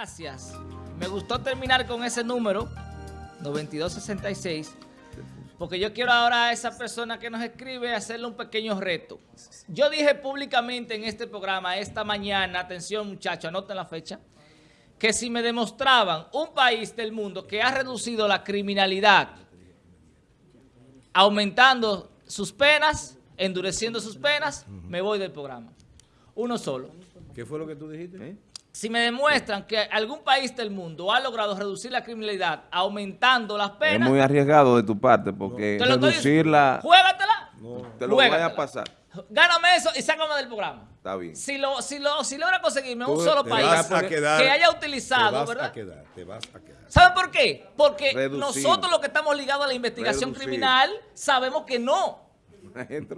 gracias. Me gustó terminar con ese número, 9266, porque yo quiero ahora a esa persona que nos escribe hacerle un pequeño reto. Yo dije públicamente en este programa esta mañana, atención muchachos, anoten la fecha, que si me demostraban un país del mundo que ha reducido la criminalidad, aumentando sus penas, endureciendo sus penas, me voy del programa. Uno solo. ¿Qué fue lo que tú dijiste? ¿Eh? Si me demuestran que algún país del mundo ha logrado reducir la criminalidad aumentando las penas... Es muy arriesgado de tu parte porque reducirla... ¡Juégatela! Te lo voy a pasar. Gáname eso y sácame del programa. Está bien. Si, lo, si, lo, si logra conseguirme un solo país que haya utilizado, te vas A quedar, te vas a quedar. ¿Saben por qué? Porque nosotros los que estamos ligados a la investigación criminal sabemos que no.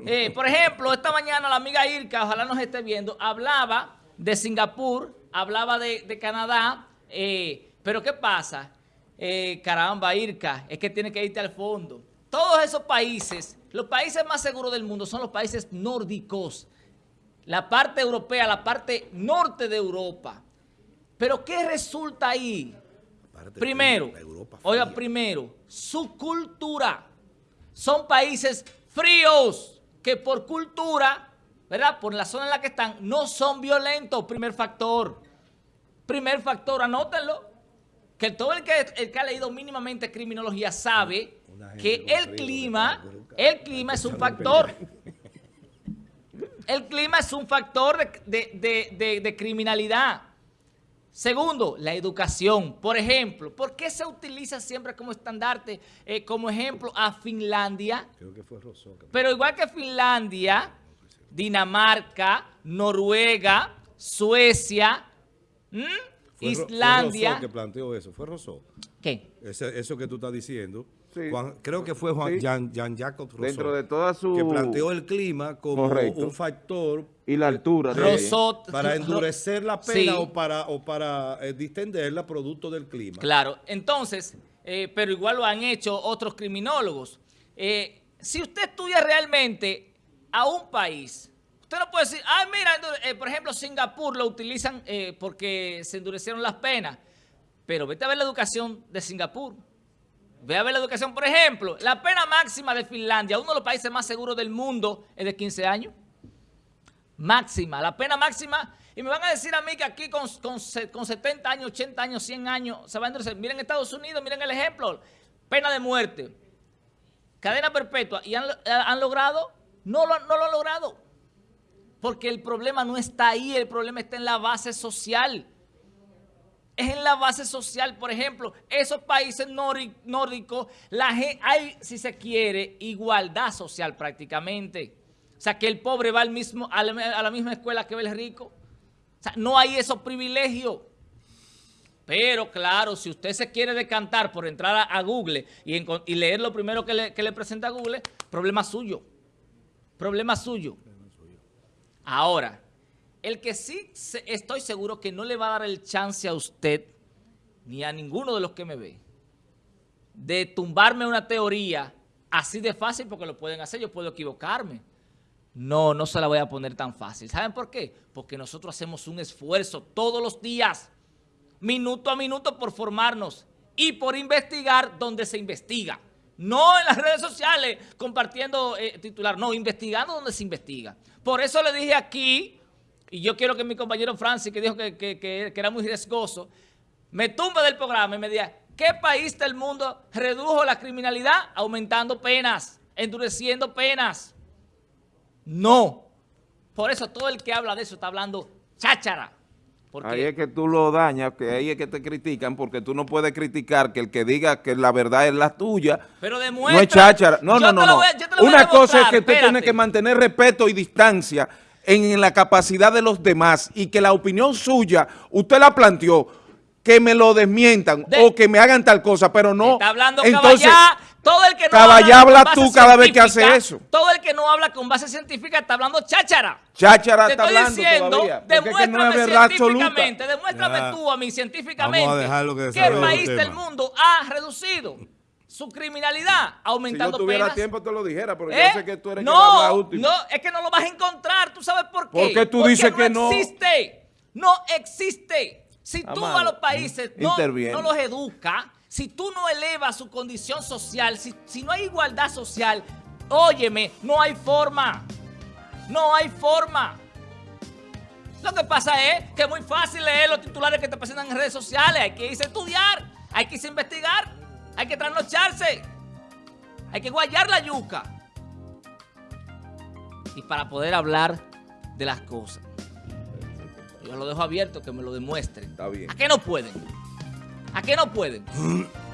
Eh, por ejemplo, esta mañana la amiga Irka, ojalá nos esté viendo, hablaba de Singapur, hablaba de, Canadá, eh, pero ¿qué pasa? Eh, caramba, Irka, es que tiene que irte al fondo. Todos esos países, los países más seguros del mundo son los países nórdicos, la parte europea, la parte norte de Europa. Pero ¿qué resulta ahí? Primero, oiga, primero, su cultura. Son países fríos que por cultura ¿verdad? Por la zona en la que están, no son violentos, primer factor. Primer factor, anótenlo. Que todo el que, el que ha leído mínimamente criminología sabe que el clima, el clima es un factor. El clima es un factor de, criminalidad. Segundo, la educación. Por ejemplo, ¿por qué se utiliza siempre como estandarte, eh, como ejemplo a Finlandia? Creo que fue Pero igual que Finlandia, Dinamarca, Noruega, Suecia, Islandia. Fue que planteó eso, fue Rousseau. ¿Qué? eso que tú estás diciendo. creo que fue Juan, Jean, Jacob Rousseau. Dentro de toda su... Que planteó el clima como un factor... Y la altura. para endurecer la pena o para, o para eh, distenderla producto del clima. Claro. Entonces, eh, pero igual lo han hecho otros criminólogos. Eh, si usted estudia realmente a un país, usted no puede decir, ay, mira, eh, por ejemplo, Singapur lo utilizan eh, porque se endurecieron las penas, pero vete a ver la educación de Singapur. Ve a ver la educación, por ejemplo, la pena máxima de Finlandia, uno de los países más seguros del mundo, es de 15 años. Máxima, la pena máxima. Y me van a decir a mí que aquí con, con, 70 años, 80 años, 100 años, se va a endurecer. Miren Estados Unidos, miren el ejemplo. Pena de muerte, cadena perpetua. Y han, han logrado no lo, no lo ha logrado. Porque el problema no está ahí, el problema está en la base social. Es en la base social, por ejemplo, esos países nórdicos, hay, si se quiere, igualdad social prácticamente. O sea, que el pobre va al mismo, a, la, misma escuela que el rico. O sea, no hay esos privilegios. Pero claro, si usted se quiere decantar por entrar a, Google y, y, leer lo primero que le, que le presenta Google, problema suyo. Problema suyo. Ahora, el que sí estoy seguro que no le va a dar el chance a usted, ni a ninguno de los que me ve, de tumbarme una teoría así de fácil, porque lo pueden hacer, yo puedo equivocarme. No, no se la voy a poner tan fácil. ¿Saben por qué? Porque nosotros hacemos un esfuerzo todos los días, minuto a minuto, por formarnos y por investigar donde se investiga. No en las redes sociales compartiendo eh, titular, no, investigando donde se investiga. Por eso le dije aquí, y yo quiero que mi compañero Francis, que dijo que, era muy riesgoso, me tumbe del programa y me diga, ¿qué país del mundo redujo la criminalidad? Aumentando penas, endureciendo penas. No. Por eso todo el que habla de eso está hablando cháchara. Ahí es que tú lo dañas, que ahí es que te critican, porque tú no puedes criticar que el que diga que la verdad es la tuya. Pero demuestra. No es cháchara. No, no, no. Una cosa es que usted tiene que mantener respeto y distancia en la capacidad de los demás y que la opinión suya, usted la planteó, que me lo desmientan o que me hagan tal cosa, pero no. Está hablando entonces, todo el que no habla, tú cada vez que hace eso. Todo el que no habla con base científica está hablando cháchara. Cháchara está hablando diciendo, todavía. Demuéstrame científicamente, demuéstrame tú a mí científicamente que, el país del mundo ha reducido su criminalidad aumentando Si yo tuviera tiempo te lo dijera, pero yo ¿Eh? sé que tú eres no, que útil. No, es que no lo vas a encontrar. ¿Tú sabes por qué? Porque tú dices que no. existe. No existe. Si tú a los países no, no, los educas, si tú no elevas su condición social, si, si no hay igualdad social, óyeme, no hay forma. No hay forma. Lo que pasa es que es muy fácil leer los titulares que te presentan en redes sociales. Hay que irse a estudiar, hay que irse a investigar, hay que trasnocharse, hay que guayar la yuca. Y para poder hablar de las cosas. Yo lo dejo abierto, que me lo demuestren. Está bien. ¿A qué no pueden? ¿A qué no pueden?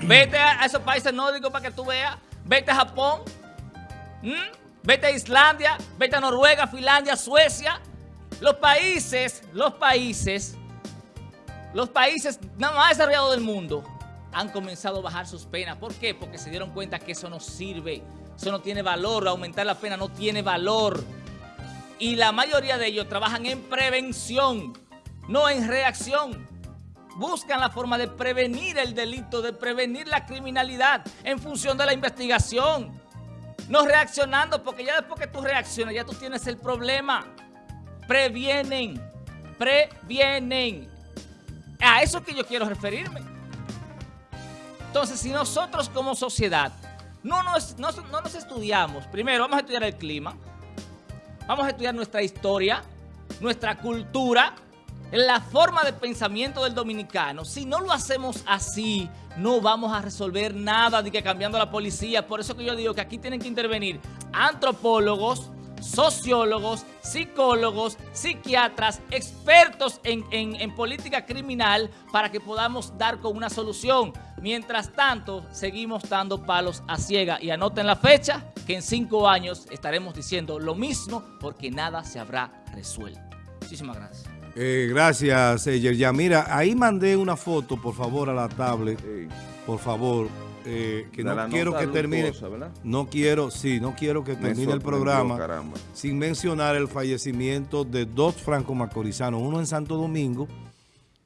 Vete a esos países nórdicos para que tú veas. Vete a Japón. Vete a Islandia. Vete a Noruega, Finlandia, Suecia. Los países, los países, los países más desarrollados del mundo han comenzado a bajar sus penas. ¿Por qué? Porque se dieron cuenta que eso no sirve, eso no tiene valor, aumentar la pena no tiene valor. Y la mayoría de ellos trabajan en prevención, no en reacción. Buscan la forma de prevenir el delito, de prevenir la criminalidad en función de la investigación. No reaccionando, porque ya después que tú reaccionas, ya tú tienes el problema previenen, previenen. A eso que yo quiero referirme. Entonces, si nosotros como sociedad no nos, no, nos estudiamos, primero vamos a estudiar el clima, vamos a estudiar nuestra historia, nuestra cultura, la forma de pensamiento del dominicano. Si no lo hacemos así, no vamos a resolver nada de que cambiando la policía. Por eso que yo digo que aquí tienen que intervenir antropólogos, sociólogos, psicólogos, psiquiatras, expertos en, política criminal para que podamos dar con una solución. Mientras tanto, seguimos dando palos a ciega. Y anoten la fecha, que en cinco años estaremos diciendo lo mismo porque nada se habrá resuelto. Muchísimas gracias. Eh, gracias, Eyer. Ya, mira, ahí mandé una foto, por favor, a la tablet. Por favor eh, que no quiero que termine, no quiero, sí, no quiero que termine el programa sin mencionar el fallecimiento de dos franco-macorizanos, uno en Santo Domingo,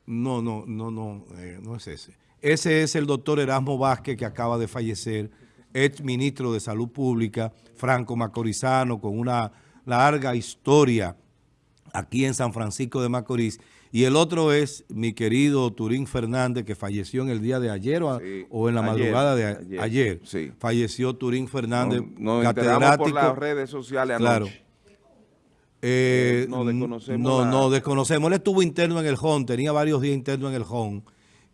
no, no, no, no, eh, no es ese. Ese es el doctor Erasmo Vázquez que acaba de fallecer, ex ministro de Salud Pública, franco-macorizano, con una larga historia aquí en San Francisco de Macorís, y el otro es mi querido Turín Fernández, que falleció en el día de ayer o, en la madrugada de ayer. Falleció Turín Fernández, no, catedrático. por las redes sociales Claro. Eh, no, desconocemos. No, no, desconocemos. Él estuvo interno en el HON, tenía varios días interno en el HON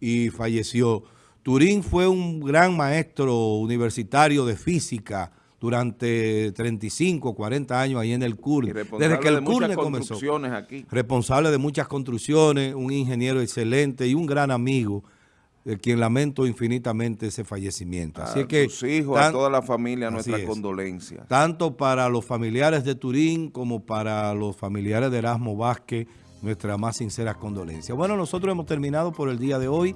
y falleció. Turín fue un gran maestro universitario de física, durante 35, 40 años ahí en el CURN. Desde que el CURN comenzó. Aquí. Responsable de muchas construcciones, un ingeniero excelente y un gran amigo, de quien lamento infinitamente ese fallecimiento. Así a que sus hijos, a toda la familia, nuestra condolencia. Tanto para los familiares de Turín como para los familiares de Erasmo Vázquez, nuestras más sinceras condolencias. Bueno, nosotros hemos terminado por el día de hoy.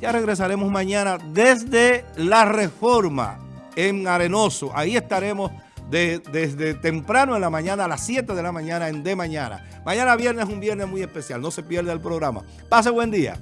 Ya regresaremos mañana desde la reforma en Arenoso. Ahí estaremos desde temprano en la mañana a las 7 de la mañana en De Mañana. Mañana viernes es un viernes muy especial. No se pierda el programa. Pase buen día.